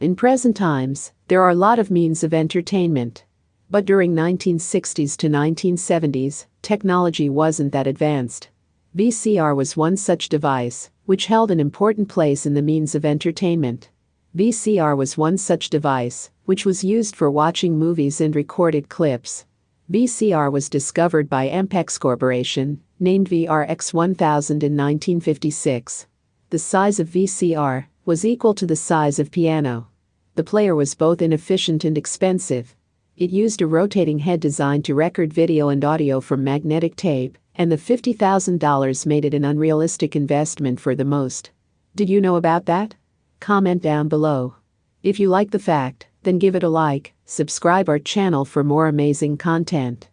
In present times, there are a lot of means of entertainment. But during 1960s to 1970s, technology wasn't that advanced. VCR was one such device, which held an important place in the means of entertainment. VCR was one such device, which was used for watching movies and recorded clips. VCR was discovered by Ampex Corporation, named VRX 1000 in 1956. The size of VCR was equal to the size of piano. The player was both inefficient and expensive. It used a rotating head designed to record video and audio from magnetic tape, and the $50,000 made it an unrealistic investment for the most. Did you know about that? Comment down below. If you like the fact, then give it a like, subscribe our channel for more amazing content.